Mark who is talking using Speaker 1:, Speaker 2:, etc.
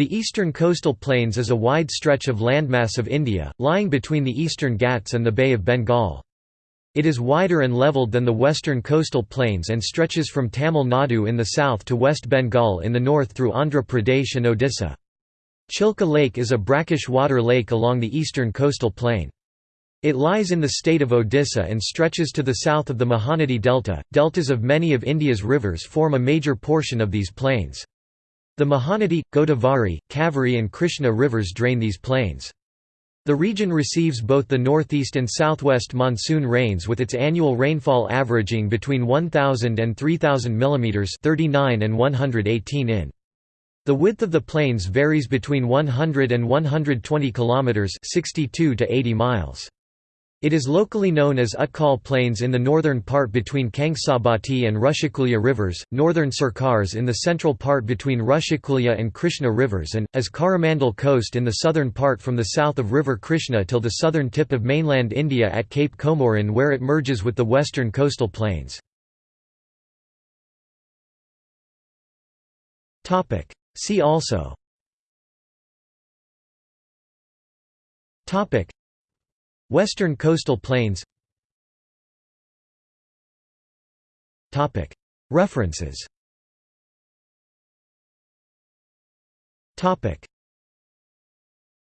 Speaker 1: The eastern coastal plains is a wide stretch of landmass of India, lying between the eastern Ghats and the Bay of Bengal. It is wider and levelled than the western coastal plains and stretches from Tamil Nadu in the south to West Bengal in the north through Andhra Pradesh and Odisha. Chilka Lake is a brackish water lake along the eastern coastal plain. It lies in the state of Odisha and stretches to the south of the Mahanadi Delta. Deltas of many of India's rivers form a major portion of these plains. The Mahanadi, Godavari, Kaveri and Krishna rivers drain these plains. The region receives both the northeast and southwest monsoon rains with its annual rainfall averaging between 1000 and 3000 mm 39 and 118 in. The width of the plains varies between 100 and 120 km 62 to 80 miles. It is locally known as Utkal Plains in the northern part between Kangsabati and Rushikulya rivers, northern Sarkars in the central part between Rushikulya and Krishna rivers and, as Coromandel Coast in the southern part from the south of River Krishna till the southern tip of mainland India at Cape Comorin where it merges with the western coastal plains. See also Western coastal plains. References